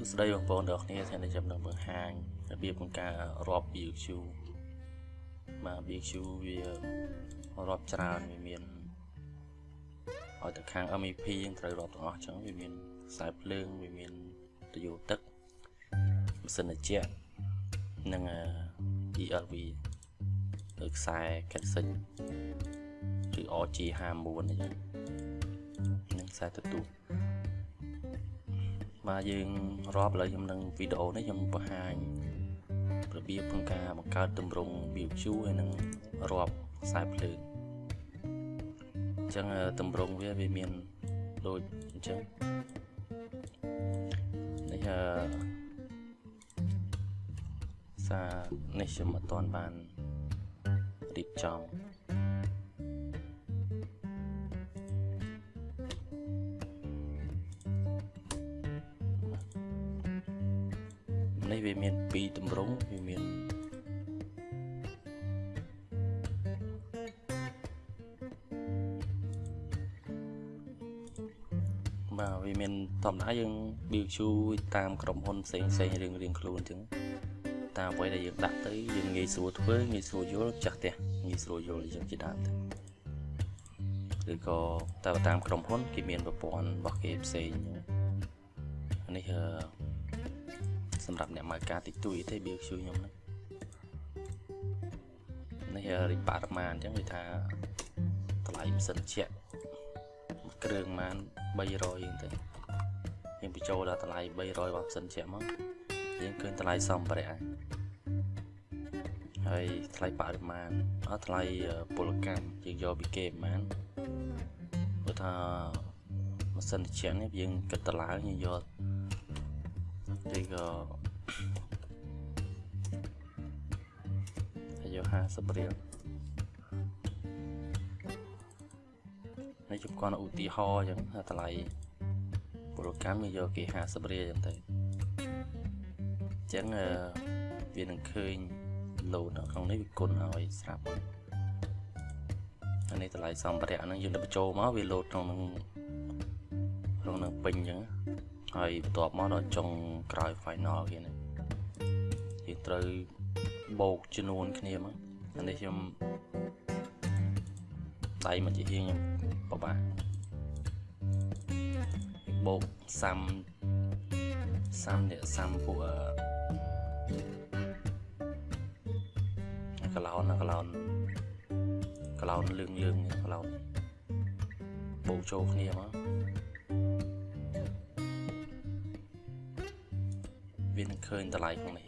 សួស្តីបងប្អូនទាំងអស់គ្នាថ្ងៃនេះខ្ញុំនឹងបង្ហាញរបៀបក្នុងការរាប់ BQ បាទ BQ វារាប់ច្រើនវាមានឲ្យទៅខាង MEP យើងត្រូវរាប់ទាំងអស់អញ្ចឹងវាមានខ្សែភ្លើងវាមានរយោទឹកម៉ាស៊ីនត្រជាក់និង ELV ឬខ្សែកាត់សិញឬ RG59 អញ្ចឹងនិងខ្សែទទួល បាទយើងរាប់ឥឡូវខ្ញុំនឹងវីដេអូនេះខ្ញុំបង្ហាញរបៀបក្នុងការបង្កើតទម្រង់ BQ ហើយនឹងរាប់ខ្សែភ្លើងអញ្ចឹងទម្រង់វាវាមានដូចអញ្ចឹងនេះអឺសារនេះខ្ញុំអត់ទាន់បានរៀបចំ មាន2ទម្រង់វាមានបាទវាមានធម្មតាយើង BQ តាមក្រុមហ៊ុនផ្សេងផ្សេងរៀងរៀងខ្លួនអញ្ចឹងតាមអ្វីដែលយើងដាក់ទៅយើងងាយស្រួលធ្វើងាយស្រួលយល់ចាស់ផ្ទះងាយស្រួលយល់អញ្ចឹងជាដើមទៅឬក៏តើតាមក្រុមហ៊ុនគេមានប្រព័ន្ធរបស់គេផ្សេងនេះអឺ សម្រាប់អ្នកមើលការតិចតួចទេ BQ ខ្ញុំហ្នឹងនេះរីបរិមាណអញ្ចឹងវាថាតម្លៃម៉ាស៊ីនជាក់គ្រឿងម៉ាន300យើងទៅយើងបញ្ចូលដល់តម្លៃ300របស់ម៉ាស៊ីនជាក់មកយើងឃើញតម្លៃសម្ភារៈហើយថ្លៃបរិមាណអត់ថ្លៃពលកម្មយើងយកពីគេប្រហែលព្រោះថាម៉ាស៊ីនត្រជាក់នេះយើងគិតតម្លៃយើងយក ឬក៏ហើយយក50រៀលនេះខ្ញុំគាត់ឧទាហរណ៍អញ្ចឹងតម្លៃពលកម្មវាយកគេ50រៀលអញ្ចឹងទៅអញ្ចឹងវានឹងឃើញលោតនៅក្នុងនេះវាគុណឲ្យស្រាប់អានេះតម្លៃសម្ភារៈហ្នឹងយើងទៅបញ្ចូលមកវាលោតក្នុងនឹងក្នុងនឹងពេញអញ្ចឹង ហើយបន្ទាប់មកដល់ចុងក្រោយ final គេនេះយើងត្រូវបូកចំនួនគ្នាមកអានេះខ្ញុំដៃមកជាហៀងខ្ញុំបបាក់បូកសាំសាំនេះសាំពួកកឡោនកឡោនកឡោនលឿងលឿងកឡោនបូកចូលគ្នាមក វានឹងឃើញតម្លៃក្នុងនេះ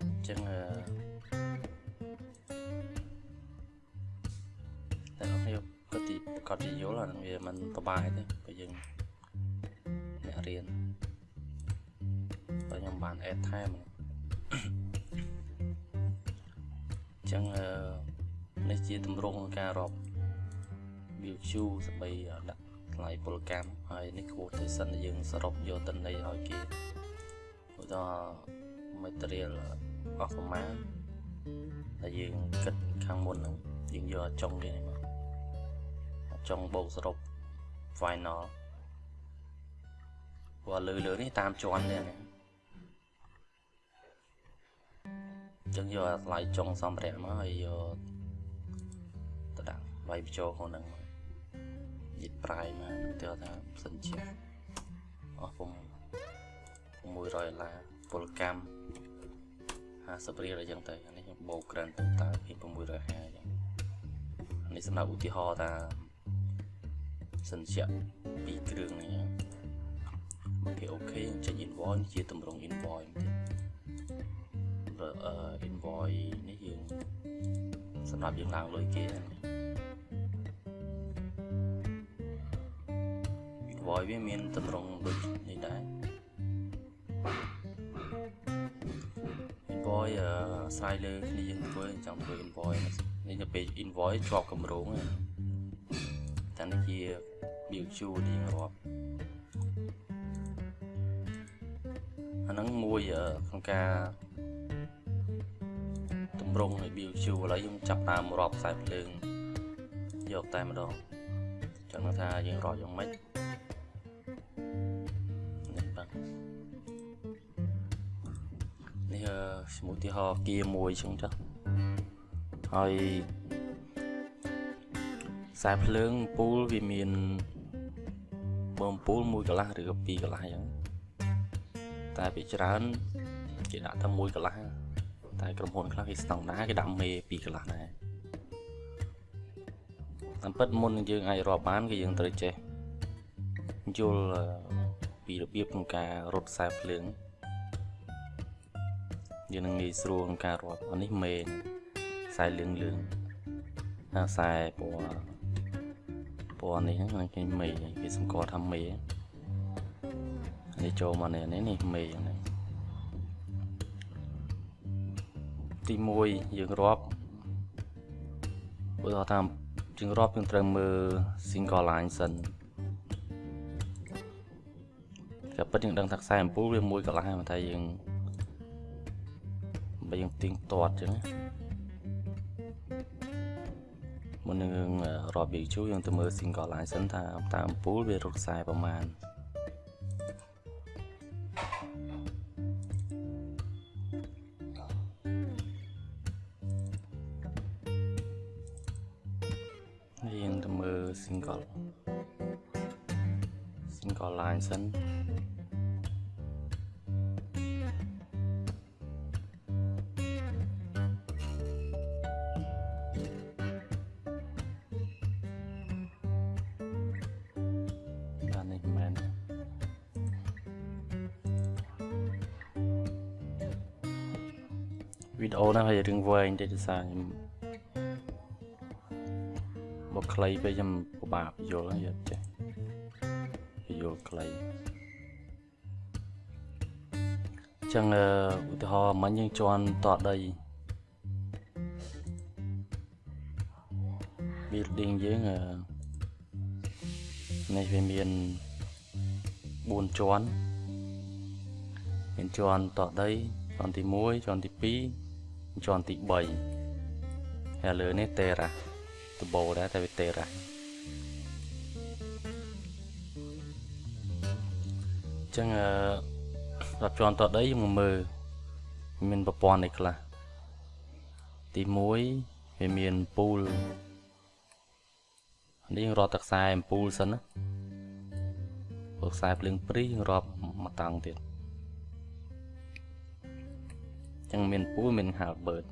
អញ្ចឹងអឺតែខ្ញុំក៏ទីប្រកាសជាយល់អានឹងវាមិនប្របាយទេបើយើងអ្នករៀនបើខ្ញុំបាន add ថែមអញ្ចឹងអឺនេះជាទម្រង់ការរាប់ BQ សម្បីដាក់ ថ្លៃពលកម្មហើយនេះ quotation ដែលយើងសរុបយកតិន័យឲ្យគេឧទាហរណ៍ material អស់ប្រមាណដែលយើងគិតខាងមុនហ្នឹងយើងយកចុងគេនេះមកចុងបូកសរុប final ព្រោះលើលើនេះតាមជាន់នេះណាចឹងយកថ្លៃចុងសម្ភារៈមកហើយយកទៅដាក់វាយបញ្ចូលក្នុងហ្នឹង យិតប្រៃមកទៅថាសិនជាអស់ពុំ600ដុល្លារពលកម្ម50រៀលអញ្ចឹងទៅអានេះខ្ញុំបូកក្រាន់ទៅតើពី650អញ្ចឹងនេះសម្រាប់ឧទាហរណ៍ថាសិនជាពីគ្រឿងនេះមកគេអូខេចេញ invoice ជាតម្រង invoice អឺ invoice នេះយើងសម្រាប់យើងឡើងលុយគេ invoice វាមានតម្រងដូចនេះដែរ invoice ស្រាយលើគ្នាយើងធ្វើចង់ធ្វើ invoice នេះទៅពេល invoice ជាប់កម្រងតែនេះជា BQ រៀងរាប់អាហ្នឹងមួយក្នុងការតម្រង់នៃ BQ ឥឡូវយើងចាប់តាមរាប់ខ្សែភ្លើងយកតែម្ដងចឹងថាយើងរាប់យ៉ាងម៉េច ឈ្មោះទីហោគៀមួយអញ្ចឹងចុះហើយខ្សែភ្លើងពូលវាមានបំពូលមួយកន្លះឬក៏ពីរកន្លះអញ្ចឹងតែពីច្រើនគេដាក់តែមួយកន្លះតែក្រុមហ៊ុនខ្លះគេស្តង់ដាគេដាក់មេពីរកន្លះដែរតាមពិតមុននឹងយើងអាចរាប់បានគឺយើងត្រូវចេះយល់ពីរបៀបក្នុងការរត់ខ្សែភ្លើង យើងនឹងងាយស្រួលក្នុងការរាប់អានេះមេខ្សែលឿងលឿងហើយខ្សែពណ៌ពណ៌នេះហ្នឹងគេមេគេសម្គាល់ថាមេនេះចូលមកនេះនេះមេហ្នឹងទី1យើងរាប់ឧទាហរណ៍ថាយើងរាប់យើងត្រូវមើល single line សិនតែពិតយើងដឹងថាខ្សែអំពូលវាមួយកន្លះហើយតែយើង បើយើងទៀងទាត់ចឹងមុននឹងរាប់វាជូយើងទៅមើល single line សិនថាតើអំពូលវារត់ខ្សែប្រមាណយើងទៅមើល single single line សិន វីដេអូហ្នឹងហើយរឿងវែងតិចទៅសារខ្ញុំបើខ្លីពេកខ្ញុំពិបាកយល់ហើយយកចេះយល់ខ្លីអញ្ចឹងឧទាហរណ៍មិញយើងជន់តដី building យើងនេះវាមាន4ជាន់មានជាន់តដីជាន់ទី1ជាន់ទី2 ជាន់ទី3ហើយលើនេះ Terra ដបូដែរតែវា Terra ចឹងអឺរាប់ជាន់តដីយើងមកមើលមានប្រព័ន្ធអីខ្លះទី1វាមានពូលនេះយើងរាប់ទឹកខ្សែអំពូលសិនណាព្រោះខ្សែភ្លើងព្រីយើងរាប់មួយតង់ទៀត ចឹងមានពូលមានហាលបឺត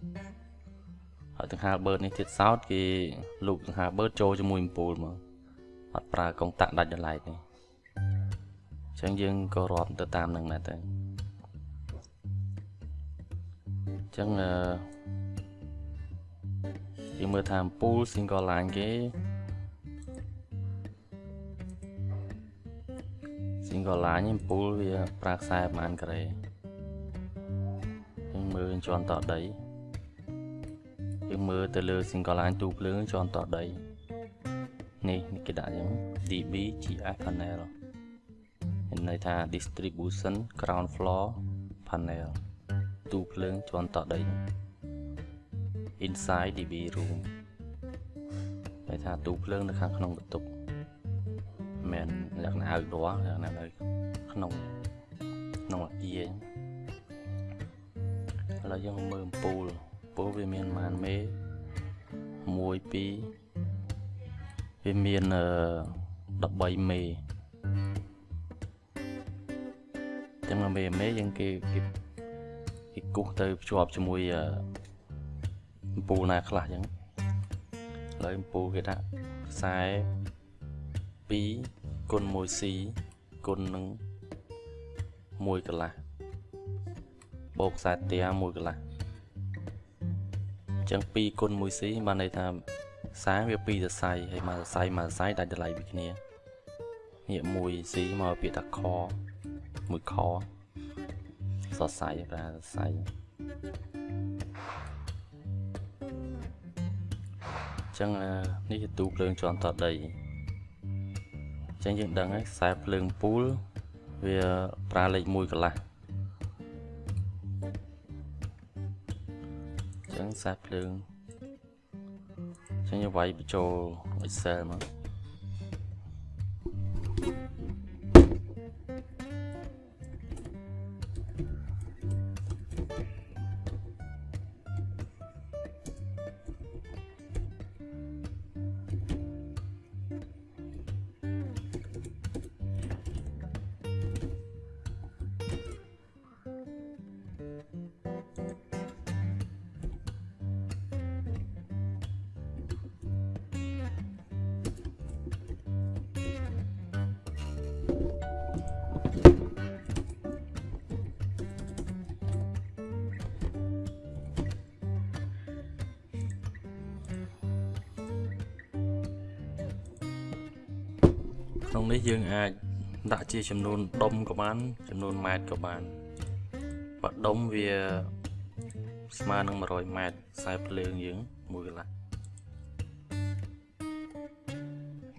ហើយទាំងហាលបឺតនេះទៀតសោតគេលូកទាំងហាលបឺតចូលជាមួយអំពូលមកអត់ប្រើកុងតាក់ដាច់ដライនេះចឹងយើងក៏រាប់ទៅតាមនឹងដែរទៅចឹងអឺយើងមើលថាអំពូល single line គេ single line អំពូលវាប្រើខ្សែប្រហែលការ៉េយើង មើលជាន់តដីយើងមើលទៅលើ single line ទូភ្លើងជាន់តដីនេះគេដាក់យ៉ាង DB GF panel មានន័យថា distribution ground floor panel ទូភ្លើងជាន់តដី inside DB room ន័យថាទូភ្លើងនៅខាងក្នុងបន្ទប់មិនលក្ខណៈ outdoor លក្ខណៈនៅក្នុងក្នុងអាគារ ឥឡូវយើងមើលអំពូលអំពូលវាមានប៉ុន្មានមេ1 2វាមាន13មេចឹងមេមេយើងគេគេគេគូសទៅភ្ជាប់ជាមួយអំពូលណាខ្លះចឹងឥឡូវអំពូលគេដាក់ខ្សែ2គុណ 1C គុណនឹង1កន្លះ បូកខ្សែទា1កន្លះអញ្ចឹង2គុណ 1C បានន័យថាខ្សែវា2សរសៃហើយមកសរសៃមកសរសៃដាច់តម្លៃពីគ្នានេះ 1C មកពាក្យថាខ1ខសរសៃប្រើសរសៃចឹងនេះជាទូភ្លើងជាន់តដីចឹងយើងដឹងហើយខ្សែភ្លើងពូលវាប្រើលេខ1កន្លះ ចឹងខ្សែភ្លើងចឹងយើងវាយបញ្ចូល Excel មក នុងនេះយើងអាចដាក់ជាចំនួនដុំក៏បានចំនួនម៉ែត្រក៏បានបើដុំវាស្មើនឹង100ម៉ែត្រខ្សែភ្លើងយើងមួយកន្លះ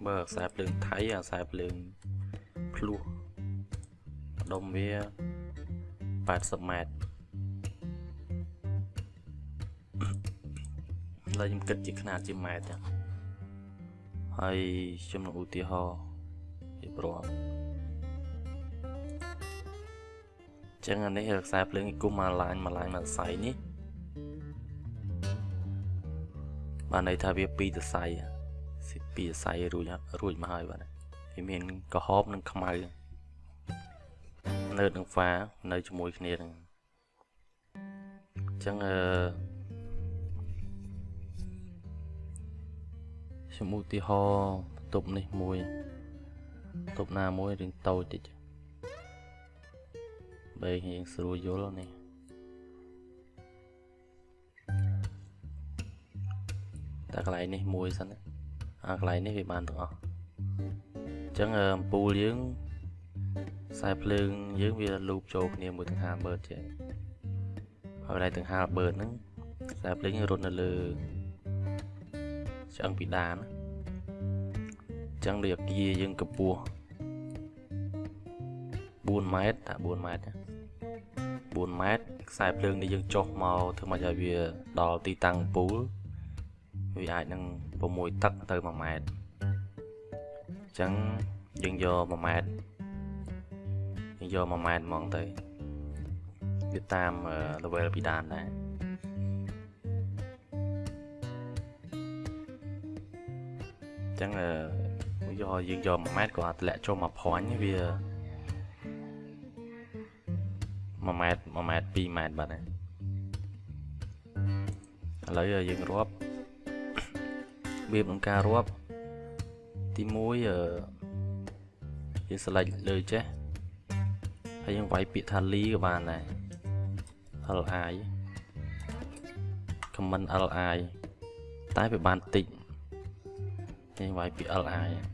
បើខ្សែភ្លើងថៃអាខ្សែភ្លើងភ្លោះដុំវា80ម៉ែត្រឡើយខ្ញុំគិតជាຂະຫນាតជាម៉ែត្រចឹងហើយខ្ញុំនឹងឧទាហរណ៍ រៀបរាប់ចឹងអានេះខ្សែភ្លើងគុំមកឡាញមកឡាញមកសៃនេះបានន័យថាវាពីរសៃពីរសៃរួចរួចមកហើយបាទវាមានក្រហមនិងខ្មៅនៅនឹងហ្វានៅជាមួយគ្នានឹងចឹងអឺខ្ញុំឧទាហរណ៍បន្ទប់នេះមួយបន្ទប់ណាមួយរឿងតូចតិចបែរយើងស្រួលយល់នេះតែកន្លែងនេះមួយសិនអាកន្លែងនេះវាបានទាំងអស់អញ្ចឹងអំពូលយើងខ្សែភ្លើងយើងវាលូបចូលគ្នាមួយទាំងហាលបឺតចេះហើយកន្លែងទាំងហាលបឺតហ្នឹងខ្សែភ្លើងរត់នៅលើឆ្អឹងពីដានអញ្ចឹងដូចអាគារយើងកម្ពស់4ម៉ែត្រតា4ម៉ែត្រ4ម៉ែត្រខ្សែភ្លើងនេះយើងចុះមកធ្វើមកឲ្យវាដល់ទីតាំងពូលវាអាចនឹង6ទឹកទៅ1ម៉ែត្រអញ្ចឹងយើងយក1ម៉ែត្រយើងយក1ម៉ែត្រហ្មងទៅវាតាម level ពីដានដែរអញ្ចឹង យកយើងយក1ម៉ែត្រក៏អាចធ្លាក់ចូលមកព្រាញ់វា1ម៉ែត្រ1ម៉ែត្រ2ម៉ែត្របាទឥឡូវយើងរាប់របៀបក្នុងការរាប់ទី1យើងស្លេចលើចេះហើយយើងវាយពាក្យថាលីក៏បានដែរ li comment li តែវាបានតិចយើងវាយពាក្យ li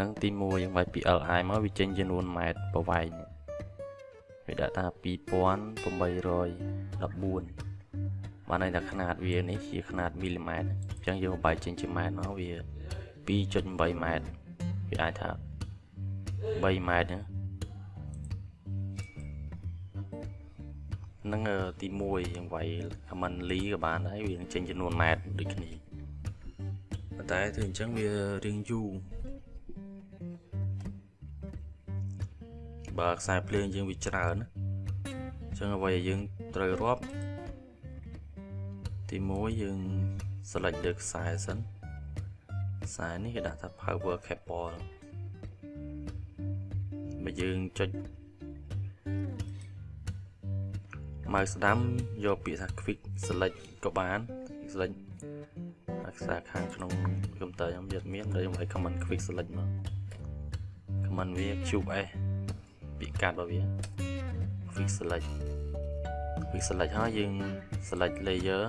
នឹងទី1យើងវាយពី li មកវាចេញចំនួនម៉ែត្រប្រវែងវាដាក់ថា2814បានន័យថាຂະຫນាតវានេះជាຂະຫນាតមីលីម៉ែត្រអញ្ចឹងយើងបែកចេញជាម៉ែត្រមកវា2.8ម៉ែត្រវាអាចថា3ម៉ែត្រហ្នឹងទី1យើងវាយ command ly ក៏បានដែរវានឹងចេញចំនួនម៉ែត្រដូចគ្នាប៉ុន្តែធ្វើអញ្ចឹងវារៀងយូរ បើខ្សែភ្លើងយើងវាច្រើនអញ្ចឹងអ្វីដែលយើងត្រូវរាប់ទី1យើង select លើខ្សែសិនខ្សែនេះគេដាក់ថា power cable បើយើងចុច mouse ស្ដាំយកពាក្យថា quick select ក៏បាន select ខ្សែខាងក្នុងកុំព្យូទ័រខ្ញុំយកមានដូចឲ្យ command quick select មក command វា qs ពាក្យកាត់របស់វា quick select quick select ហើយយើង select layer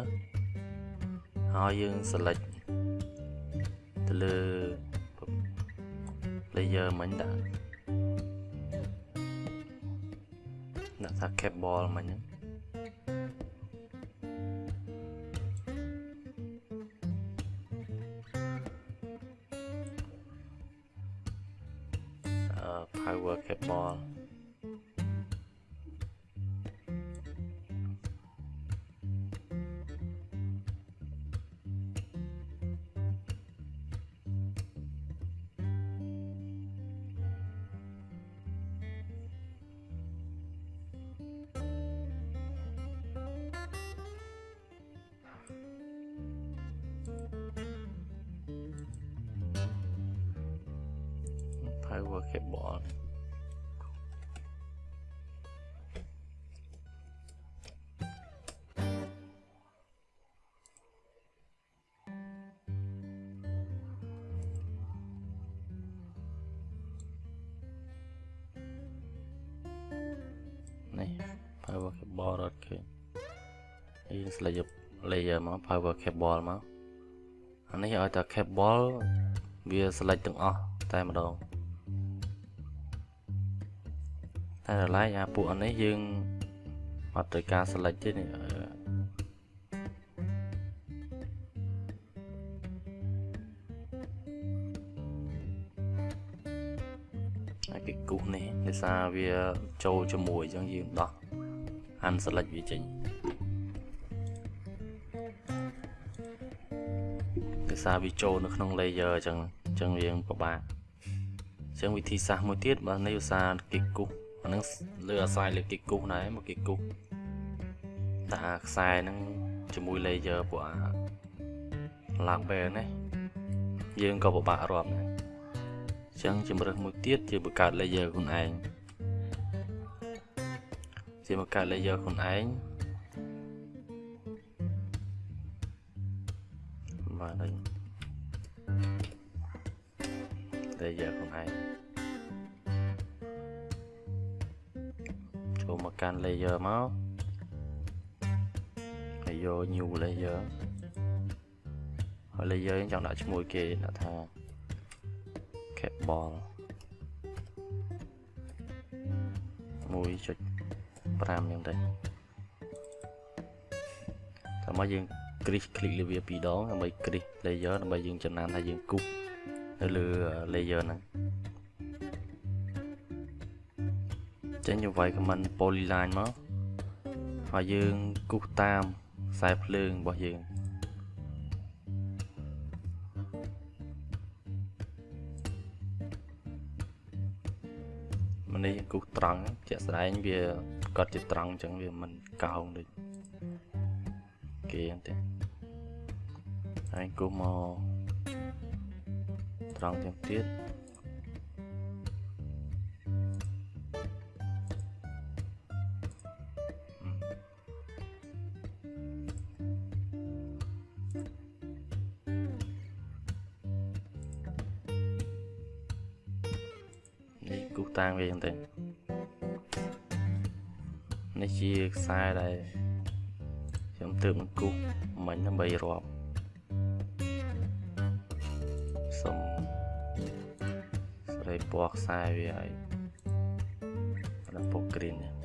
ហើយយើង select ទៅលើ layer មិញដាក់ដាក់ថា cable មិញហ្នឹង power cable on នេះ power cable រត់ឃើញយើងស្លេច layer មក power cable មកអានេះឲ្យតែ cable វា select ទាំងអស់តែម្ដង តែដល់ឡែកអាពួកអានេះយើងអត់ត្រូវការ select ទេនេះហើយគេគូសនេះដោយសារវាចូលជាមួយអញ្ចឹងយើងដោះ unselect វាចេញដោយសារវាចូលនៅក្នុង layer អញ្ចឹងអញ្ចឹងយើងពិបាកអញ្ចឹងវិធីសាស្ត្រមួយទៀតបើនេះឧស្សាហ៍គេគូស អានឹងលើអាស្រ័យលើគេគូសដែរមកគេគូសតែខ្សែហ្នឹងជាមួយ layer ពួកអា lambert នេះយើងក៏ពិបាករាប់ដែរអញ្ចឹងជំរើសមួយទៀតជាបង្កើត layer ខ្លួនឯងជាបង្កើត layer ខ្លួនឯងបាទហើយ layer ខ្លួនឯង ចូលមកកាន់ layer មកហើយយក new layer ហើយ layer យើងចង់ដាក់ឈ្មោះគេដាក់ថា cable 1.5យ៉ាងទៅតែមកយើង click click លើវាពីរដងដើម្បី click layer ដើម្បីយើងចំណានថាយើងគូសនៅលើ layer ហ្នឹង ចេញយកវាយ command polyline មកហើយយើងគូសតាមខ្សែភ្លើងរបស់យើងម្នេះគូសត្រង់ជាក់ស្ដែងវាប្រកាសជាត្រង់អញ្ចឹងវាមិនកោងដូចគេអញ្ចឹងហើយគូសមកត្រង់ទាំងទៀត អញ្ចឹងនេះជាខ្សែដែលខ្ញុំទើបនឹងគូសមិញដើម្បីរាប់សុំស្រីពណ៌ខ្សែវាឲ្យដល់ពណ៌ green នេះ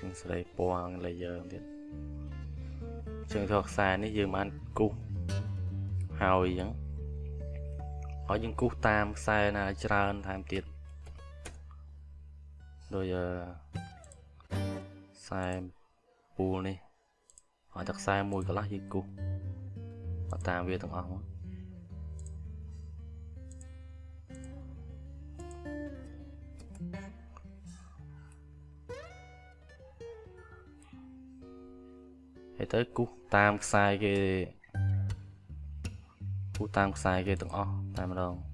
យើងស្រីពណ៌ layer ទៀតជើងថតខ្សែនេះយើងបានគូសហើយអញ្ចឹងហើយយើងគូសតាមខ្សែណាច្រើនថែមទៀតដោយខ្សែពូលនេះហើយតែខ្សែមួយកន្លះយើងគូសតាមវាទាំងអស់មក ទៅគូសតាមខ្សែគេគូសតាមខ្សែគេទាំងអស់តែម្ដង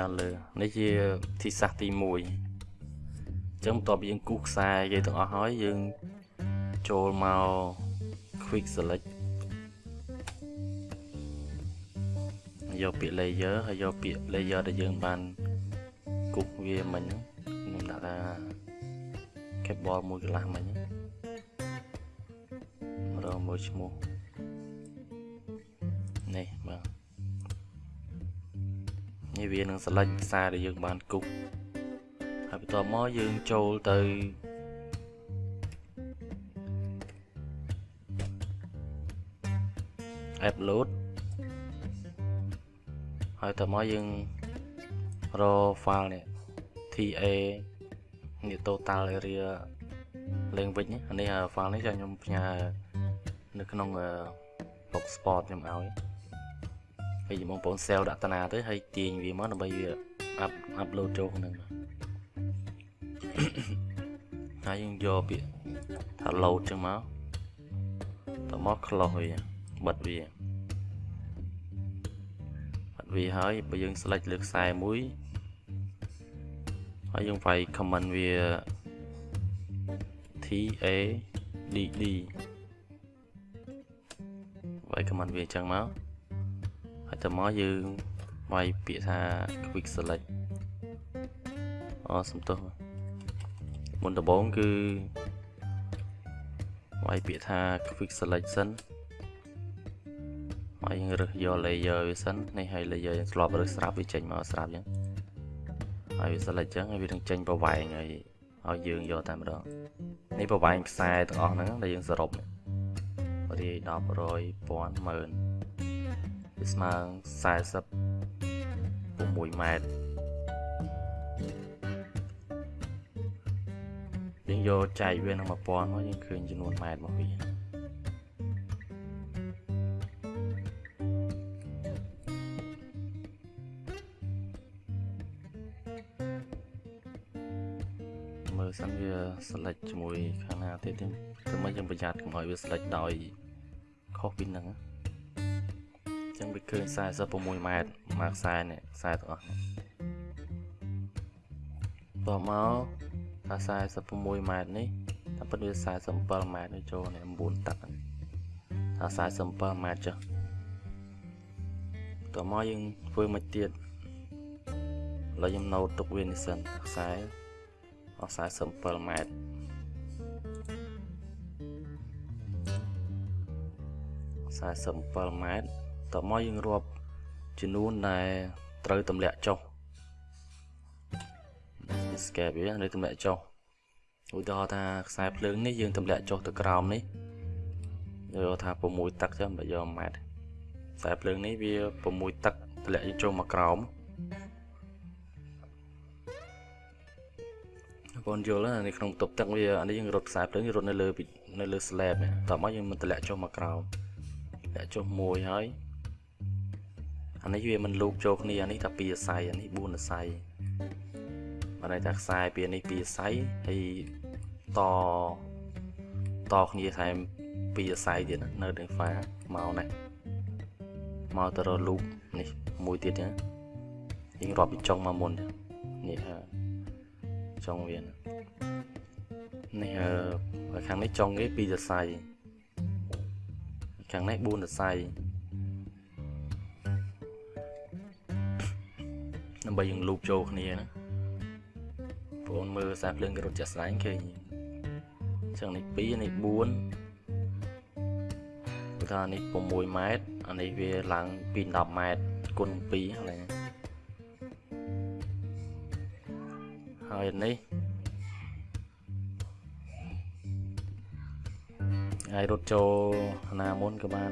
ដល់លើនេះជាទីសាសទី1អញ្ចឹងបន្ទាប់ពីយើងគូសខ្សែគេទាំងអស់ហើយយើងចូលមក quick select យកពាក្យ layer ហើយយកពាក្យ layer ដែលយើងបានគូសវាមិញខ្ញុំដាក់ថា cable មួយកន្លះមិញម្ដងមួយឈ្មោះ នេះវានឹង select ខ្សែដែលយើងបានគប់តមកយើងចូលទៅ upload ហើយតមកយើងរក file នេះ TA នេះ total area លេងវិញអានេះ file នេះចាំខ្ញុំផ្ញើនៅក្នុង box spot ខ្ញុំឲ្យ ហើយបងប្អូន sell ដាក់តាណាទៅហើយទាញវាមកដើម្បីវា up upload ចូលក្នុងហ្នឹងហើយយើងយកពាក្យថា load ចឹងមកតមក close វាបិទវាបិទវាហើយបើយើង select លើខ្សែមួយហើយយើងវាយ comment វា T A D D វាយ comment វាអញ្ចឹងមក ហើយតមកយើងវាយពាក្យថា quick select អសំទោសមុនដំបូងគឺវាយពាក្យថា quick selection ហើយយើងរើសយក layer វាសិននេះហើយ layer យើងធ្លាប់រើសស្រាប់វាចេញមកស្រាប់អញ្ចឹងហើយវា select អញ្ចឹងហើយវានឹងចេញប្រវែងហើយឲ្យយើងយកតែម្ដងនេះប្រវែងខ្សែទាំងអស់ហ្នឹងដែលយើងសរុបរាយ10 100 1000 10000 វាស្មើ46ម៉ែត្រយើងយកចែកវានឹង1000មកយើងឃើញចំនួនម៉ែត្ររបស់វាមើលសិនវា select ជាមួយ ខាងណាទៀតទេតែមិនយើងប្រយ័ត្នកុំឲ្យវា select ដោយខុសពីហ្នឹង ចឹងវាឃើញ46ម៉ែត្រមកខ្សែនេះខ្សែទាំងអស់នេះតមកថា46ម៉ែត្រនេះតែពិតវា47ម៉ែត្រនេះចូលនេះ9ទឹកថា47ម៉ែត្រចុះតមកយើងធ្វើមកទៀតឥឡូវខ្ញុំណូតទុកវានេះសិនខ្សែអស់47ម៉ែត្រ47ម៉ែត្រ តមកយើងរាប់ចំនួនដែលត្រូវទម្លាក់ចុះ escape វានៅទម្លាក់ចុះឧទាហរណ៍ថាខ្សែភ្លើងនេះយើងទម្លាក់ចុះទៅក្រោមនេះយកថា6ទឹកចឹងបើយកម៉ែត្រខ្សែភ្លើងនេះវា6ទឹកទម្លាក់ចុះមកក្រោមបងយល់ណាក្នុងបន្ទប់ទឹកវាអានេះយើងរត់ខ្សែភ្លើងរត់នៅលើនៅលើ slab តោះមកយើងមិនទម្លាក់ចុះមកក្រោមលាក់ចុះមួយហើយ អានេះវាមិនលូកចូលគ្នាអានេះថា2អាស័យអានេះ4អាស័យបានន័យថាខ្សែពីនេះពីអាស័យហើយតតគ្នាថែមពីអាស័យទៀតនៅនឹងហ្វាមកនេះមកទៅរលូកនេះមួយទៀតណាយើងរាប់ពីចុងមកមុននេះចុងវានេះខាងនេះចុងគេពីអាស័យខាងនេះ4អាស័យដើ បីយើងលូបចូលគ្នាណាបងមើលសាភ្លើងគេរត់ចាស់ស្ដែងឃើញចឹងនេះ2នេះ4គឺថានេះ6ម៉ែត្រអានេះវាឡើងពី10ម៉ែត្រគុណ2ហ្នឹងហើយនេះហើយរត់ចូលណាមុនក៏បាន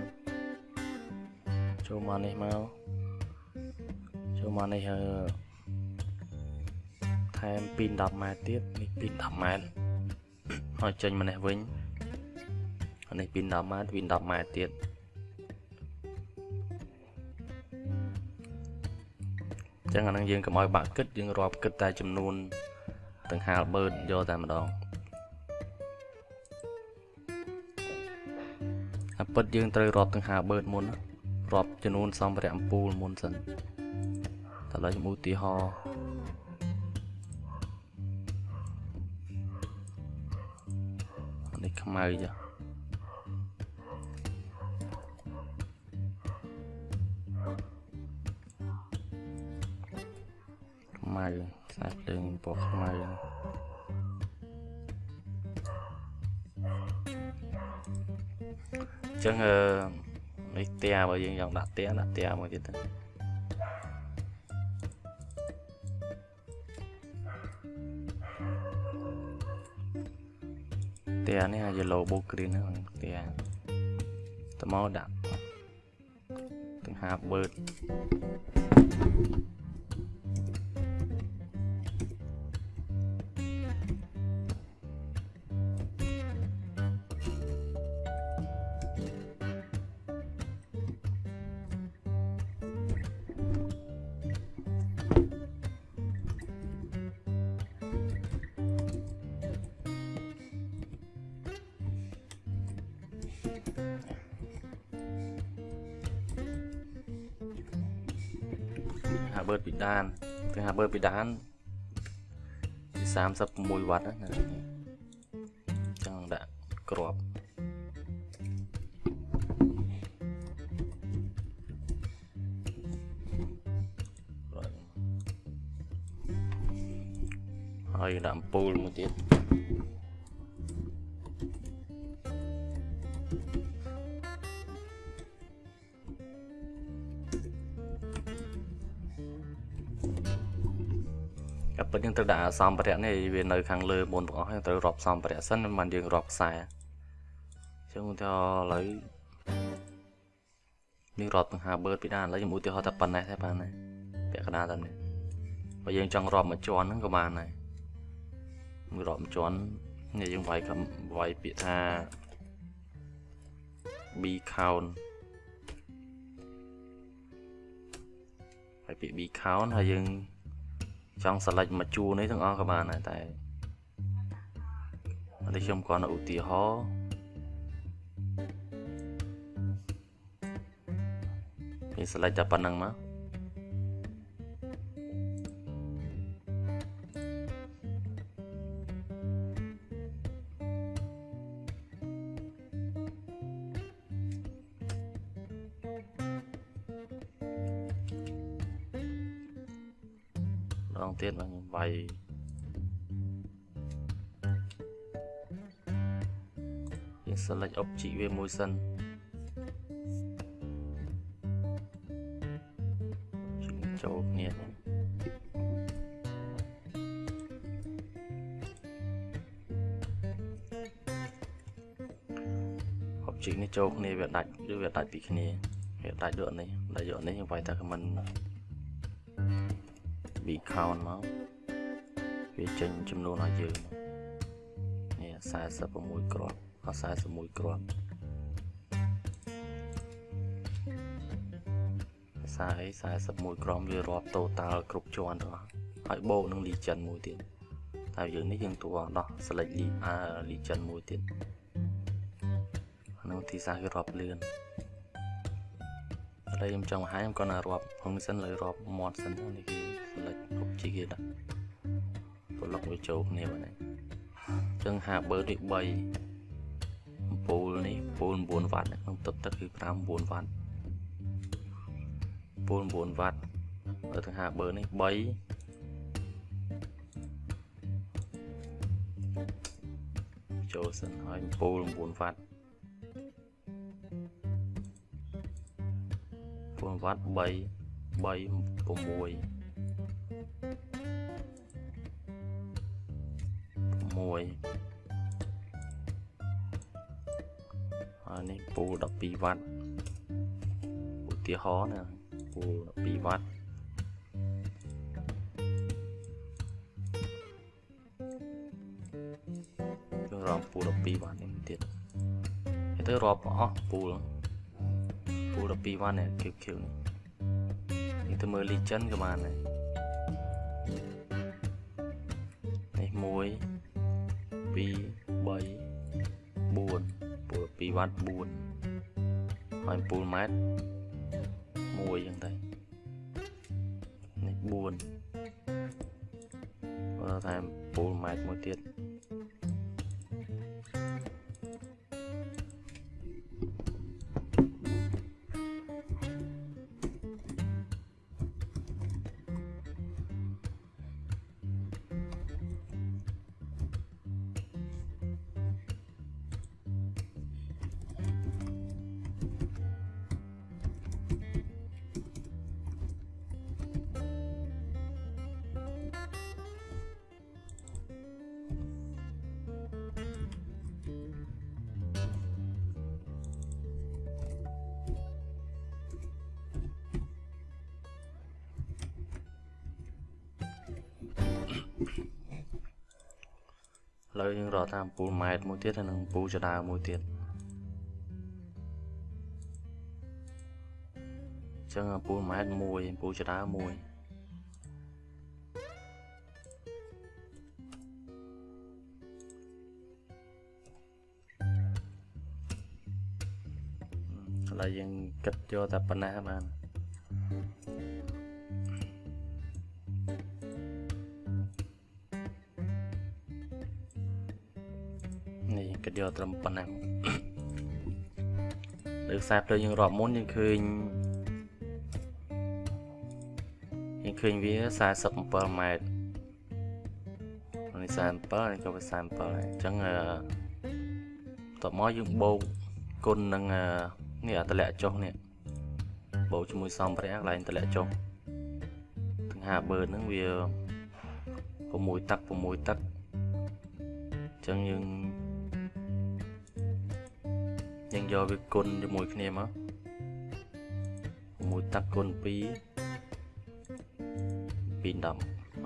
ចូលមកនេះមក ចូលមកនេះថែមពី10ម៉ែត្រទៀតនេះពី10ម៉ែត្រហើយចេញមកនេះវិញនេះពី10ម៉ែត្រពី10ម៉ែត្រទៀតចឹងអានឹងយើងកុំឲ្យបាក់គិតយើងរាប់គិតតែចំនួនទាំងហាលបឺតយកតែម្ដងអាពិតយើងត្រូវរាប់ទាំង50បឺតមុន រាប់ចំនួនសម្ភារៈអំពូលមុនសិនតើឡើយខ្ញុំឧទាហរណ៍នេះខ្មៅចាខ្មៅខ្សែភ្លើងពណ៌ខ្មៅចឹងអឺ នេះផ្ទះបើយើងចង់ដាក់ផ្ទះដាក់ផ្ទះមួយទៀតទៅផ្ទះនេះអាច logo green ហ្នឹងផ្ទះតមកដាក់ទាំងហាបឺត thank you 36វ៉ាត់ណាចឹ ពិតយើងត្រូវដាក់សម្ភារៈនេះវានៅខាងលើមុនទាំងអស់យើងត្រូវរាប់សម្ភារៈសិនមិនយើងរាប់ខ្សែអញ្ចឹងឧទាហរណ៍ឥឡូវយើងរាប់ទាំង50បឺតពីដានឥឡូវខ្ញុំឧទាហរណ៍តែប៉ុណ្ណេះទេបានទេពាក់កណ្ដាលតែនេះបើយើងចង់រាប់មួយជាន់ហ្នឹងក៏បានដែរមួយរាប់មួយជាន់នេះយើងវាយកំវាយពាក្យថា b count ហើយពាក្យ b count ហើយយើង ចង់ select មួយជួរនេះទាំងអស់ក៏បានដែរតែនេះខ្ញុំគ្រាន់តែឧទាហរណ៍គេ select តែប៉ុណ្្នឹងមក យើង select object វាមួយសិនចូលគ្នានេះ object នេះចូលគ្នាវាដាច់ឬវាដាច់ពីគ្នាវាដាច់ដូចនេះដាច់យកនេះខ្ញុំវាយតែ comment b count មកវាចេញចំនួនឲ្យយើងនេះ46គ្រាប់ អ41គ្រាប់ភាសាអី41គ្រាប់វារាប់ total គ្រប់ជាន់ទាំងអស់ហើយបូកនឹង legend មួយទៀតតែយើងនេះយើងតួដោះ select legend មួយទៀតនឹងទីសាគេរាប់លឿនឥឡូវខ្ញុំចង់បង្ហាញខ្ញុំគាត់ណារាប់ហ្នឹងសិនលើរាប់មាត់សិននេះគឺ select object គេដាក់ប្លុកវាចូលគ្នាបាទអញ្ចឹងហាបឺនេះ3អំ ពូលនេះពូល9វ៉ាត់ក្នុងទឹកទឹកគឺ5 9វ៉ាត់ពូល9វ៉ាត់នៅទាំងហាប៊ឺនេះ3ូលសិនហើយពូល9វ៉ាត់ពូលវ៉ាត់3 3 6 6 2វ៉ាត់ឧទាហរណ៍ណាគោល2វ៉ាត់ចូលរំពូល12វ៉ាត់នេះទៀតហើយទៅរាប់អស់ពូលពូល12វ៉ាត់នេះ QQ នេះនេះទៅមើល legend ក៏បានដែរនេះ1 2 3 4ពូល2វ៉ាត់4 ហើយពូលម៉ែត្រ1អញ្ចឹងទៅនេះ4បើថែមពូលម៉ែត្រមួយទៀត តាមអំពូលម៉ែត្រមួយទៀតហើយនិងអំពូលចដើមួយទៀតអញ្ចឹងអំពូលម៉ែត្រមួយអំពូលចដើមួយឥឡូវយើងគិតយកតែប៉ុណ្ណាបាន តយកត្រឹមប៉ុណ្ណាលើខ្សែភ្លើងយើងរាប់មុនយើងឃើញយើងឃើញវា47ម៉ែត្រនេះ47នេះក៏វា47ដែរអញ្ចឹងអឺតបមកយើងបូកគុណនឹងនេះអាតម្លាក់ចុះនេះបូកជាមួយសំភារៈកន្លែងតម្លាក់ចុះទាំង5បឺហ្នឹងវា6ទឹក6ទឹកអញ្ចឹងយើង យើងយកវាគុណជាមួយគ្នាមកមួយទឹកគុណ2 2ដង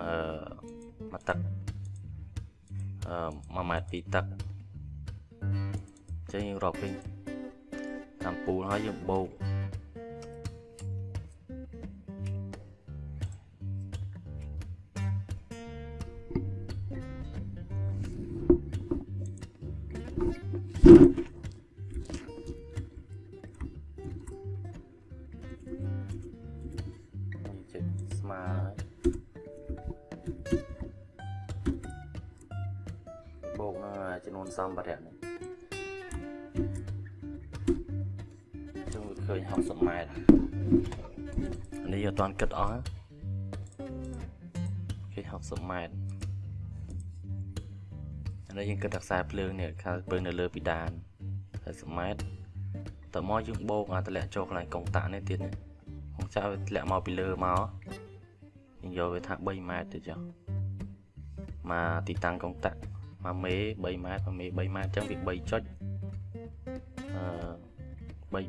អឺមួយទឹកអឺ1ម៉ែត្រ2ទឹកអញ្ចឹងយើងរាប់វិញតាមពូលហើយយើងបូក1 គិតតែខ្សែភ្លើងនេះខ្សែភ្លើងនៅលើពីដាន60ម៉ែត្រតើមកយើងបូកអាតម្លាក់ចូលកន្លែងកុងតាក់នេះទៀតនេះកុងចាក់វាធ្លាក់មកពីលើមកយើងយកវាថា3ម៉ែត្រទៅចុះមកទីតាំងកុងតាក់មកមេ3ម៉ែត្រមកមេ3ម៉ែត្រអញ្ចឹងវា3ចុចអឺ3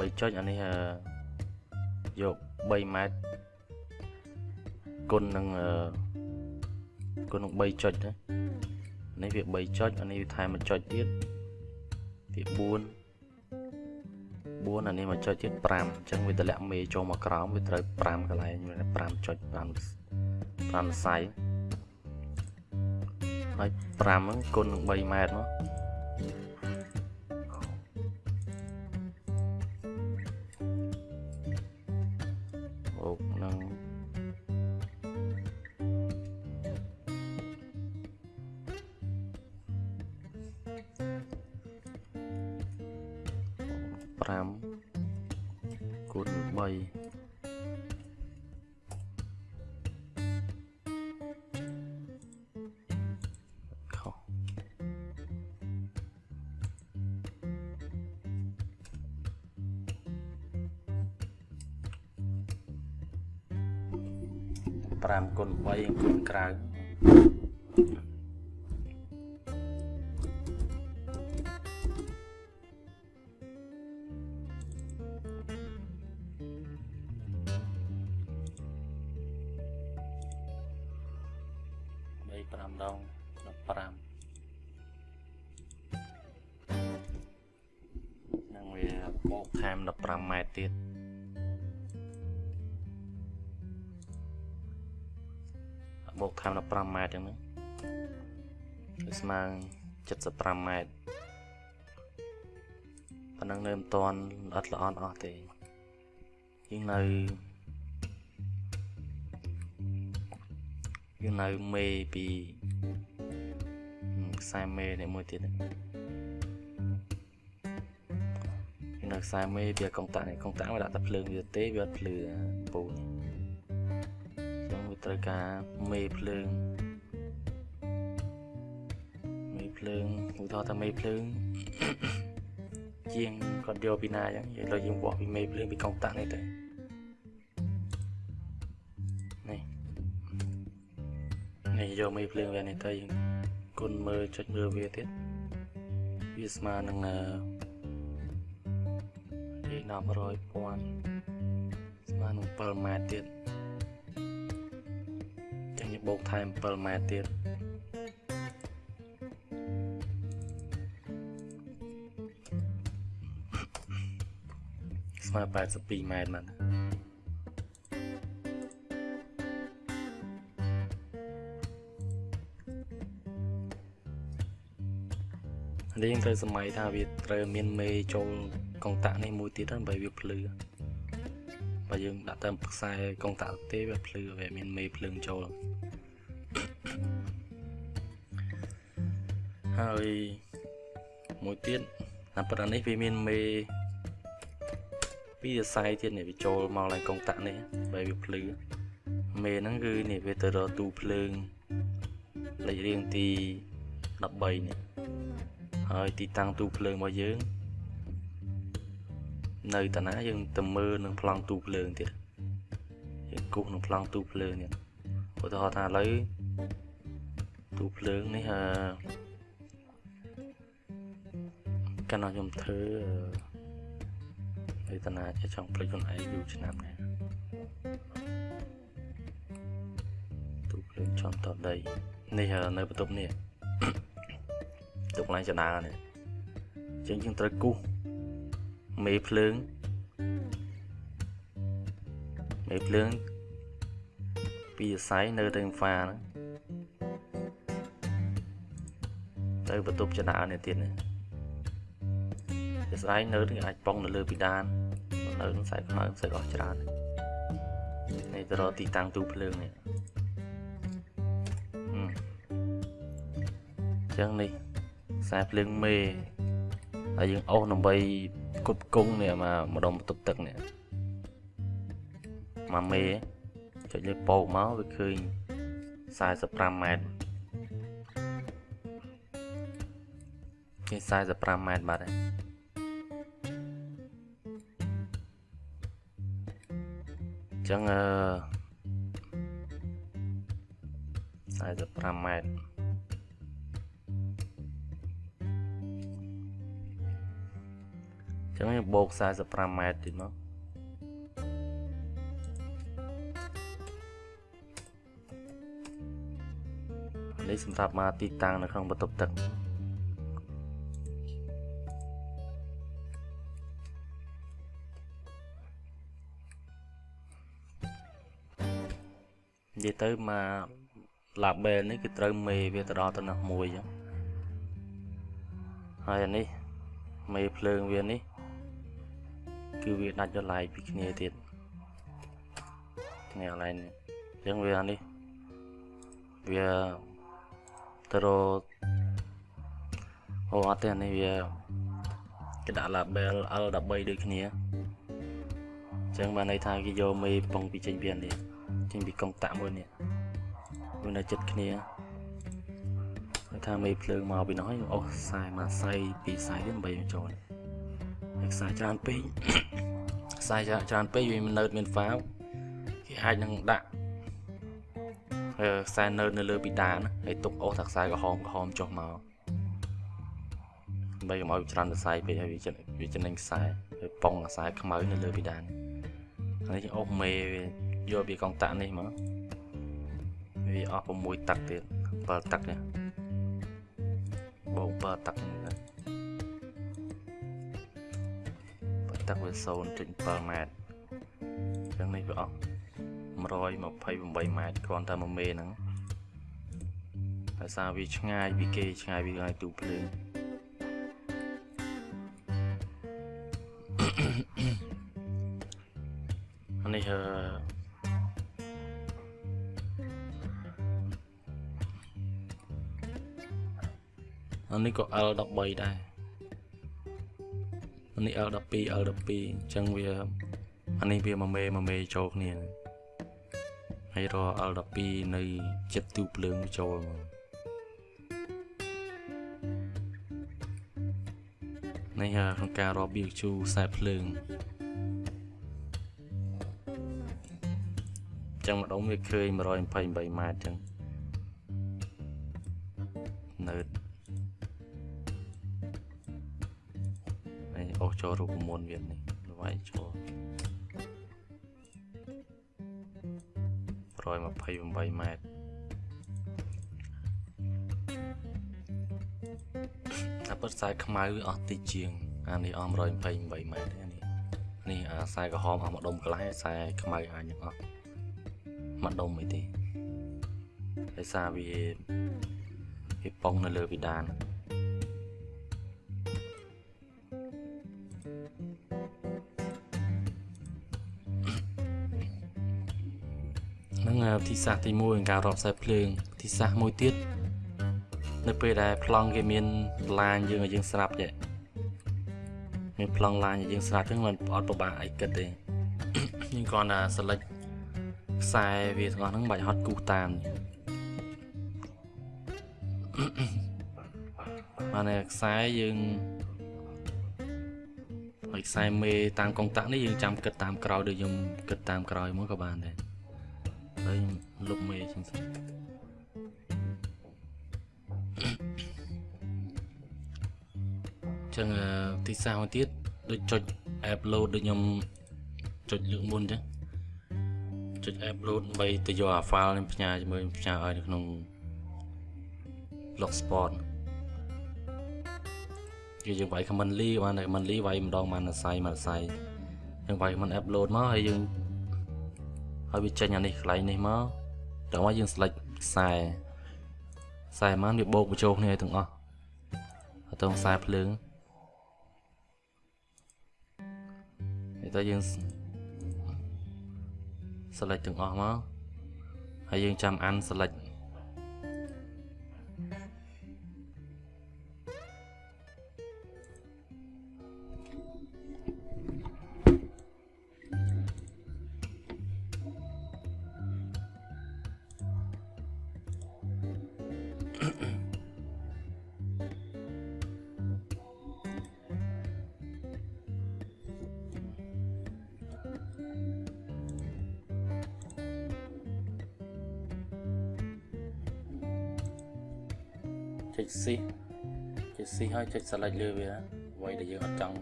3 3ចុចអានេះយក3ម៉ែត្រគុណនឹងគុ ណនឹង3ចុចណានេះវា3ចុចអានេះវាថែមមួយចុចទៀតវា4 4អានេះមួយចុចទៀត5អញ្ចឹងវាតម្លាក់មេចូលមកក្រោមវាត្រូវ5កន្លែង5ចុច5 5សៃហើយ5ហ្នឹងគុណនឹង3ម៉ែត្រមក 75ម៉ែត្រប៉ុណ្ណឹងនៅមិនតាន់អត់ល្អអស់ទេយើងនៅយើងនៅមេពីខ្សែមេនេះមួយទៀតយើងនៅខ្សែមេពីកុងតាក់នេះកុងតាក់មកដាក់តែភ្លើងវាទេវាអត់ភ្លឺពូនេះចឹងវាត្រូវការមេភ្លើងមេ ភ្លើងឧទាហរណ៍ថាមេភ្លើងជាងគាត់យកពីណាចឹងយើងលើយើងវាស់ពីមេភ្លើងពីកុងតាក់នេះទៅនេះយកមេភ្លើងវានេះទៅយើងគុណមើលចុចមើលវាទៀតវាស្មើនឹងអឺ100000ស្មើនឹង7ម៉ែត្រទៀតចឹងយើងបូកថែម7ម៉ែត្រទៀត ស្មើ82ម៉ែត្រមកនេះត្រូវសម័យថាវាត្រូវមានមេចូលកុងតាក់នេះមួយទៀតដើម្បីវាភ្លឺបើយើងដាក់តាមខ្សែកុងតាក់ទេវាភ្លឺវាមានមេភ្លើងចូលហើយមួយទៀតតាមប្រនេះវាមានមេ ពីរស័យទៀតនេះវាចូលមកឡើងកុងតាក់នេះបើវាភ្លឺមេហ្នឹងគឺនេះវាទៅរកទូភ្លើងលេខរៀងទី13នេះហើយទីតាំងទូភ្លើងរបស់យើង នៅតាណាយើងទៅមើលនឹងប្លង់ទូភ្លើងទៀតយើងគូសនឹងប្លង់ទូភ្លើងនេះឧទាហរណ៍ថាឥឡូវទូភ្លើងនេះអឺកាលណាខ្ញុំធ្វើ វេទនាជាចង់ភ្លេចខ្លួនឯងយូរឆ្នាំនេះទូភ្លើងចំតដីនេះនៅបន្ទប់នេះទុកឡើងចដានេះចឹងយើងត្រូវគូសមេភ្លើងមេភ្លើងពីអាស័យនៅទៅហ្វាហ្នឹងទៅបន្ទប់ចដានេះទៀតនេះជា ស្រ័យនៅនឹងអាចប៉ងនៅលើពីដាននៅនឹងខ្សែខ្មៅខ្សែអស់ច្រើននេះទៅរកទីតាំងទូភ្លើងនេះអញ្ចឹងនេះខ្សែភ្លើងមេហើយយើងអូសដើម្បីគប់គង់នេះមកម្ដុំបន្ទប់ទឹកនេះមកមេចុចលើពោកមកវាឃើញ45ម៉ែត្រគេ45ម៉ែត្របាត់ហើយ ចឹងអឺ45ម៉ែត្រចឹងបូក45ម៉ែត្រទៀតមកនេះសម្រាប់មកទីតាំងនៅក្នុងបន្ទប់ទឹក និយាយទៅមក label នេះគឺត្រូវមេវាទៅដល់ទៅនោះមួយចឹងហើយអានេះមេភ្លើងវានេះ គឺវាដាច់ដល់ឡាយពីគ្នាទៀតនេះកន្លែងនេះអញ្ចឹងវានេះវាទៅរអូអត់ទេនេះវាគេដាក់ label L13 ដូចគ្នាអញ្ចឹងបានន័យថាគេយកមេប៉ុងពីចេញពីនេះ ចេញពីកុងតាក់មួយនេះវានៅចិត្តគ្នាថាមេភ្លើងមកពីនោះហើយអូខ្សែមកខ្សែពីខ្សែទៀតដើម្បីចូលខ្សែច្រើនពេកខ្សែច្រើនពេកវានៅមានហ្វាវគេអាចនឹងដាក់ខ្សែនៅនៅលើពីដានហើយទុកអូសថាខ្សែក្រហមក្រហមចុះមកដើម្បីកុំឲ្យច្រើនខ្សែពេកហើយវាចិត្តវាចំណេញខ្សែហើយប៉ុងខ្សែខ្មៅនៅលើពីដានហើយអូសមេ យកពីកងតាក់នេះមកវាអស់6ទឹកទៀត7ទឹកនេះបង7ទឹកនេះទឹកវា0.7ម៉ែត្រអញ្ចឹងនេះវាអស់128ម៉ែត្រគ្រាន់តែមួយមេហ្នឹងដោយសារវាឆ្ងាយពីគេឆ្ងាយពីកន្លែងទូភ្លើងអានេះអឺ អានេះក៏ L13 ដែរនេះ L12 L12 អញ្ចឹងវាអានេះវាមួយមេមួយមេចូលគ្នាហើយរ L12 នៅចិត្តទូភ្លើងចូលមកនេះក្នុងការរាប់វាជូខ្សែភ្លើងចឹងម្ដងវាឃើញ128ម៉ែត្រចឹង ចូលរូបមន្តវានេះវាយចូល128ម៉ែត្រតែពិតខ្សែខ្មៅអស់តិចជាងអានេះអស់128ម៉ែត្រអានេះនេះអាខ្សែក្រហមអស់មួយដុំកន្លែងខ្សែខ្មៅអាចនឹងអស់មួយដុំអីទេដោយសារវាវាប៉ុងនៅលើវិដានហ្នឹង ធីសាស្ត្រទី1នៃការរកខ្សែភ្លើងវិធីសាស្ត្រមួយទៀតនៅពេលដែលប្លង់គេមានឡាញយើងឲ្យយើងស្រាប់ចេះមានប្លង់ឡាញឲ្យយើងស្រាប់ចឹងมันអត់ពិបាកអីគិតទេយើងគ្រាន់តែ select ខ្សែវាទាំងអស់ហ្នឹងមិនបាច់ហត់គូសតាមបានតែខ្សែយើងហើយខ្សែមេតាមកុងតាក់នេះយើងចាំគិតតាមក្រោយដូចខ្ញុំគិតតាមក្រោយមកក៏បានដែរ ហើយលុបមេចឹងសិនចឹងទីសាមួយទៀតដូចចុច upload ដូចខ្ញុំចុចលើកមុនចឹងចុច upload ដើម្បីទៅយកអា file នេះផ្ញើជាមួយផ្ញើឲ្យនៅក្នុង blogspot គឺយើងវាយ command ly បានតែ command ly វាយម្ដងបានអាស័យមកអាស័យយើងវាយ command upload មកហើយយើង ហើយវាចេញអានេះកន្លែងនេះមកដល់មកយើង select ខ្សែខ្សែបានវាបូកបញ្ចូលគ្នាឲ្យទាំងអស់អត់ទៅខ្សែភ្លើងនេះតើយើង select ទាំងអស់មកហើយយើងចាំអាន select select លើវាអ្វីដែលយើងអត់ចង់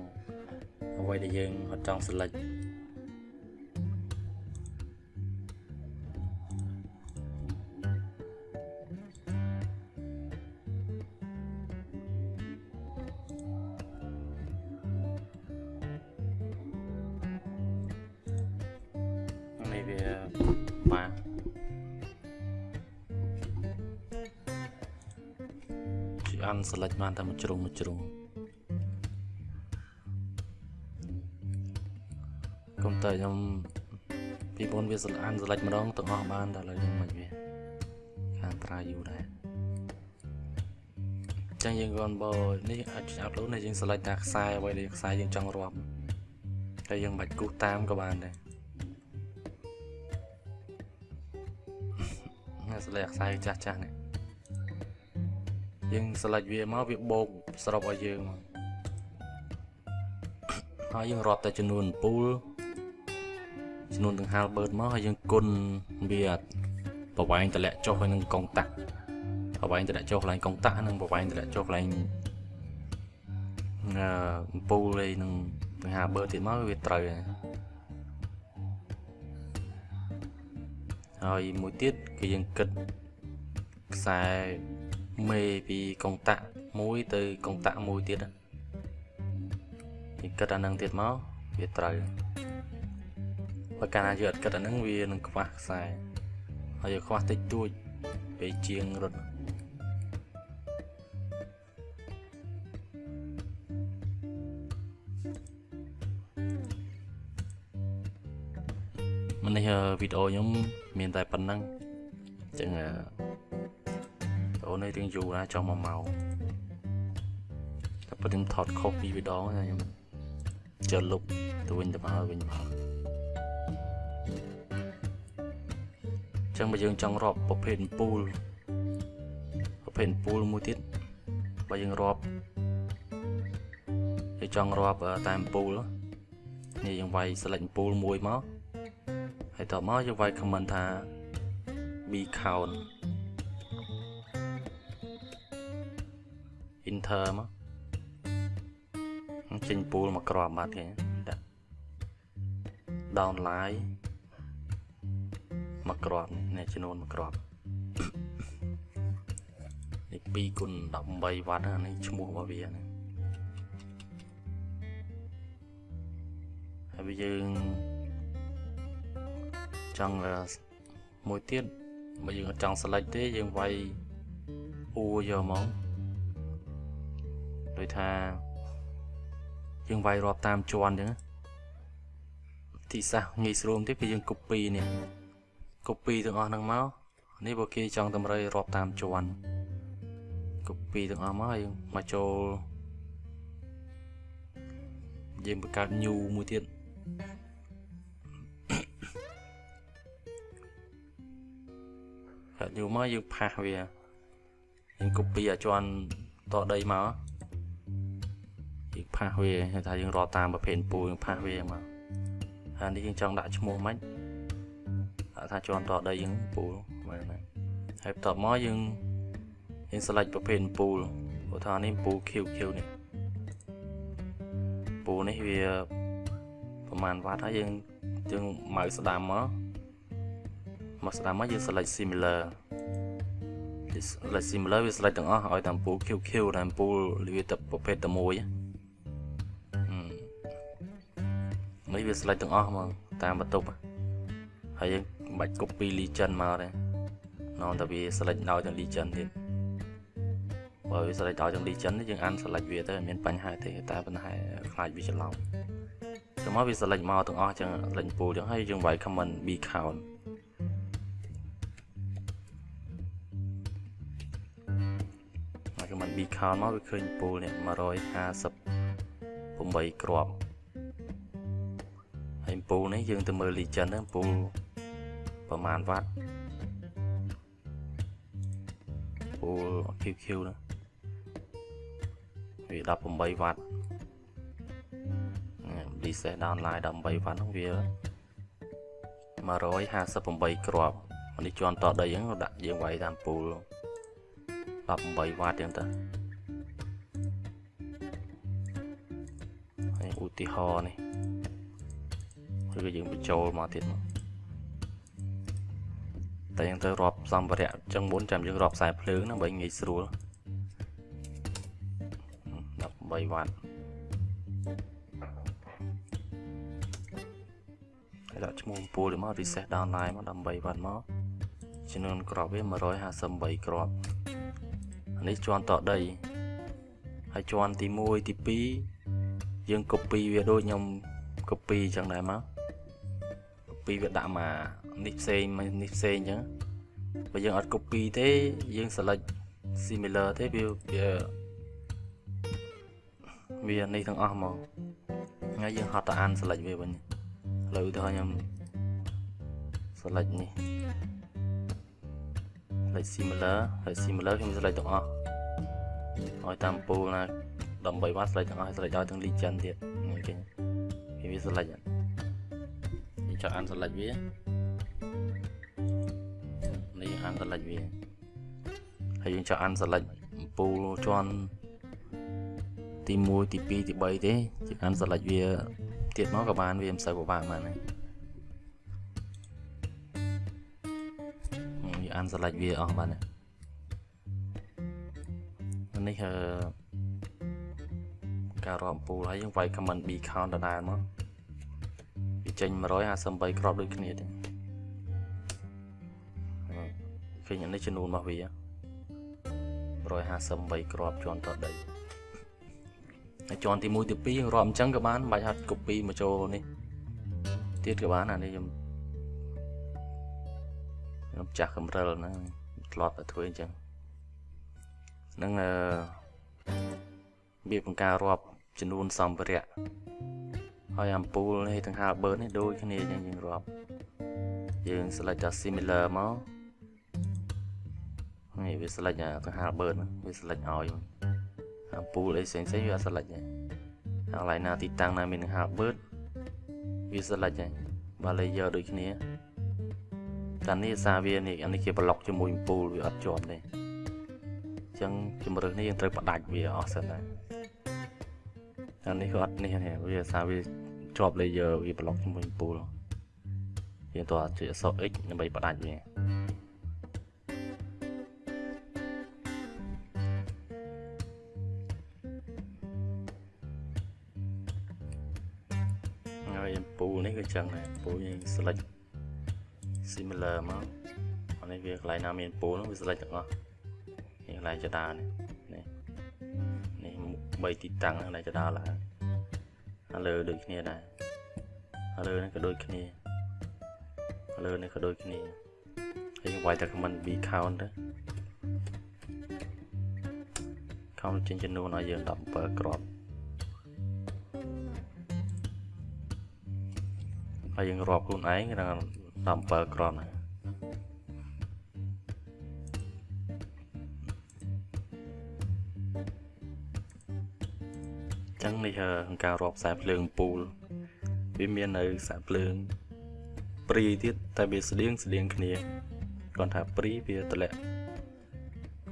អ្វីដែលយើងអត់ចង់ select នេះវាបាទ ជាអាន select បានតែមួយជ្រុងមួយជ្រុងកុំតែខ្ញុំពីមុនវា select អាន select ម្ដងទាំងអស់បានតែឥឡូវនេះមិនវាខាងត្រាយូរដែរចឹងយើងគាត់បើនេះអាច upload នេះយើង select តែខ្សែអ្វីដែលខ្សែយើងចង់រាប់តែយើងមិនបាច់គូសតាមក៏បានដែរណា select ខ្សែចាស់ចាស់នេះ យើង select វាមកវាបូកសរុបឲ្យយើងមកហើយយើងរាប់តែចំនួនពូលចំនួនដង្ហាលបឺតមកហើយយើងគុណវាប្រវែងតម្លាក់ចុះហើយនឹងកុងតាក់ប្រវែងតម្លាក់ចុះកន្លែងកុងតាក់និងប្រវែងតម្លាក់ចុះកន្លែងអឺពូលហើយនឹងដង្ហាលបឺតទៀតមកវាត្រូវហើយមួយទៀតគឺយើងគិតខ្សែ មេពីកុងតាក់មួយទៅកុងតាក់មួយទៀតយើងគិតអានឹងទៀតមកវាត្រូវបើកាលណាយើងអត់គិតអានឹងវានឹងខ្វះខ្សែហើយយើងខ្វះតិចតួចពេលជាងរត់មិននេះវីដេអូខ្ញុំមានតែប៉ុណ្្នឹងអញ្ចឹង អូននេះរៀងយូរណាស់ចង់1ម៉ោងតែប៉ុន្តែខ្ញុំថតខុសពីវីដេអូខ្ញុំចុះលុបទៅវិញទៅមកវិញមកចឹងបើយើងចង់រាប់ប្រភេទពូលប្រភេទពូលមួយទៀតបើយើងរាប់យើងចង់រាប់តាមពូលនេះយើងវាយ select ពូលមួយមកហើយតមកយើងវាយ comment ថា b count enter មកចេញពូលមកក្របបាត់គេដាក់ downline មកក្របនេះចំនួនមកក្របនេះ2គុណ18វ៉ាត់នេះឈ្មោះរបស់វាហ្នឹងហហើយបើយើងចង់អឺមួយទៀតបើយើងអត់ចង់ select ទេយើងវាយអ៊ូយកមក ដូចថាយើងវាយរាប់តាមជាន់អញ្ចឹងទីសាសងាយស្រួលទេគឺយើង copy នេះ copy ទាំងអស់ហ្នឹងមកនេះបើគេចង់តម្រូវរាប់តាមជាន់ copy ទាំងអស់មកហើយមកចូលយើងបង្កើត new មួយទៀតកើត new មកយើងផាសវាយើង copy អាជាន់តដីមក យើងផាសវាគេថាយើងរកតាមប្រភេទពូយើងផាសវាមកហើយនេះយើងចង់ដាក់ឈ្មោះមិនដាក់ថាជាន់តដីយើងពូមើលណាហើយបន្ទាប់មកយើងយើង select ប្រភេទពូលឧទាហរណ៍នេះពូ QQ នេះពូនេះវាប្រហែលវ៉ាត់ហើយយើងយើងម៉ៅស្ដាំមកមកស្ដាំមកយើង select similar select similar វា select ទាំងអស់ឲ្យតាមពូ QQ តាមពូវាទៅប្រភេទតែមួយ នេះវា select ទាំងអស់ហ្មងតាមបន្ទប់ហើយយើងមិនបាច់ copy legend មកទេនៅតែវា select ដោយទាំង legend ទៀតបើវា select ដោយទាំង legend នេះយើងអាន select វាទៅអត់មានបញ្ហាទេតែប៉ុន្តែខ្លាចវាច្រឡំទៅមកវា select មកទាំងអស់ចឹង select pool ចឹងហើយយើងវាយ comment b count មក comment b count មកវាឃើញ pool នេះ158គ្រាប់ ហើយពូនេះយើងទៅមើល legend ហ្នឹងពូប្រហែលវ៉ាត់ពូ QQ ហ្នឹងវា18វ៉ាត់ reset downline 18វ៉ាត់ហ្នឹងវា158គ្រាប់នេះជាន់តដីហ្នឹងដាក់យើងវាយតាមពូល18វ៉ាត់ចឹងទៅហើយឧទាហរណ៍នេះ ឬក៏យើងបញ្ចូលមកទៀតមកតែយើងទៅរាប់សម្ភារៈចឹងមុនចាំយើងរាប់ខ្សែភ្លើងណាបើងាយស្រួល13វ៉ាត់ហើយដាក់ឈ្មោះអំពូលមក reset downline មក18វ៉ាត់មកចំនួនក្របវា158គ្រាប់នេះជាន់តដីហើយជាន់ទី1ទី2យើង copy វាដូចខ្ញុំ copy ចឹងដែរមក ពីវាដាក់មកនេះផ្សេងនេះផ្សេងអញ្ចឹងបើយើងអត់ copy ទេយើង select similar ទេវាវាវានេះទាំងអស់មកហើយយើងហត់ទៅអាន select វាវិញឥឡូវទៅខ្ញុំ select នេះ select similar ហើយ similar ខ្ញុំ select ទាំងអស់ឲ្យតាមពូលណាដើម្បីបាន select ទាំងអស់ select ឲ្យទាំង legend ទៀតនេះគេវា select ហ្នឹង ចុចអាន select វានេះអាន select វាហើយយើងចុចអាន select អំពូលជាន់ទី1ទី2ទី3ទេចុចអាន select វាទៀតមកក៏បានវាមិនសូវពិបាកបានដែរយើងអាន select វាអស់បាននេះអឺការរាប់អំពូលហើយយើងវាយ comment b count ដដែលមក ចេញ158គ្រាប់ដូចគ្នាទេឃើញនេះចំនួនរបស់វា158គ្រាប់ជាន់តដីហើយជាន់ទី1ទី2រាប់អញ្ចឹងក៏បានមិនបាច់ហត់ copy មកចូលនេះទៀតក៏បានអានេះខ្ញុំខ្ញុំចាស់កំរិលហ្នឹងធ្លាប់តែធ្វើអញ្ចឹងនឹងអឺវាបង្ការរាប់ចំនួនសម្ភារៈ ហើយអាំពូលនេះទាំងហាលបឺនេះដូចគ្នាយ៉ាងយើងរាប់យើង select តែ similar មកនេះវា select ទាំងហាលបឺហ្នឹងវា select ឲ្យអាំពូលអីផ្សេងផ្សេងវា select ហើយកន្លែងណាទីតាំងណាមានទាំងហាលបឺវា select ហើយបើ layer ដូចគ្នាតែនេះសារវានេះអានេះគេប្លុកជាមួយអំពូលវាអត់ជាប់ទេអញ្ចឹងជំរឿននេះយើងត្រូវផ្ដាច់វាអស់សិនដែរអានេះក៏អត់នេះវាសារវា ជាប់ layer វា block ជាមួយ pool យើងតើជួយអក្សរ x ដើម្បីផ្ដាច់វាហើយ pool នេះគឺចឹងដែរ pool យើង select similar មកអានេះវាកន្លែងណាមាន pool នោះវា select ទាំងអស់នេះកន្លែងចដានេះនេះនេះ3ទីតាំងកន្លែងចដាឡើង ហើយលើដូចគ្នាដែរហើយលើនេះក៏ដូចគ្នាហើយលើនេះក៏ដូចគ្នាហើយយើងវាយតែ comment b count ទៅ count ចេញចំនួនឲ្យយើង17គ្រាប់ហើយយើងរាប់ខ្លួនឯងដល់17គ្រាប់ហ្នឹងចឹងនេះក្នុងការរាប់ខ្សែភ្លើងពូលវាមាននៅខ្សែភ្លើងព្រីទៀតតែវាស្តៀងស្តៀងគ្នាគាត់ថាព្រីវាតម្លាក់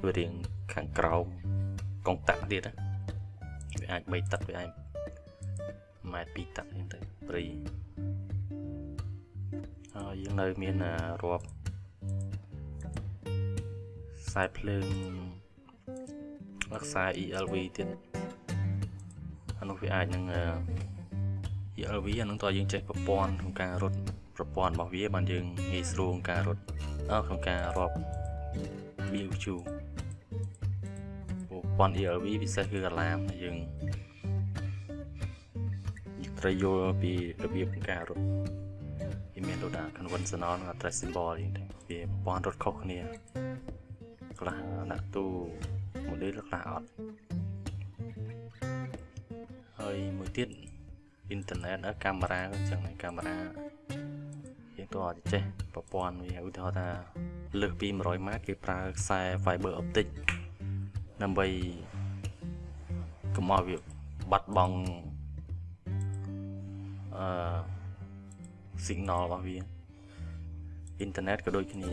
វារៀងខាងក្រោមកងតាក់ទៀតវាអាច3ទឹកវាអាចម៉ែត្រ2ទឹកអញ្ចឹងទៅព្រីហើយយើងនៅមានរាប់ខ្សែភ្លើងខ្សែ ELV ទៀត អានោះវាអាចនឹង ELV អានឹងតើយើងចេះប្រព័ន្ធក្នុងការរត់ប្រព័ន្ធរបស់វាបានយើងងាយស្រួលក្នុងការរត់ក្នុងការរាប់ BQ ប្រព័ន្ធ ELV ពិសេសគឺកាឡាមយើងត្រូវយល់ពីរបៀបក្នុងការរត់វាមានដូចថា conventional និង address symbol អីទៅវាប្រព័ន្ធរត់ខុសគ្នាខ្លះដាក់ទូ model ខ្លះអត់ ហើយមួយទៀតអ៊ីនធឺណិតកាមេរ៉ាក៏ចឹងដែរកាមេរ៉ាយើងតើអត់ចេះប្រព័ន្ធវាឧទាហរណ៍ថាលើសពី100ម៉ែត្រគេប្រើខ្សែ fiber optic ដើម្បីកុំឲ្យវាបាត់បង់អឺ signal របស់វាអ៊ីនធឺណិតក៏ដូចគ្នា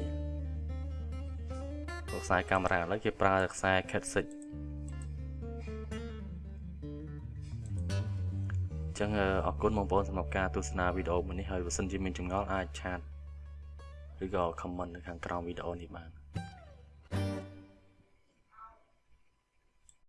ខ្សែកាមេរ៉ាឥឡូវគេប្រើខ្សែ Cat6 ចឹងអរគុណបងប្អូនសម្រាប់ការទស្សនាវីដេអូមួយនេះហើយបើសិនជាមានចម្ងល់អាចឆាតឬក៏ comment នៅខាងក្រោមវីដេអូនេះបាន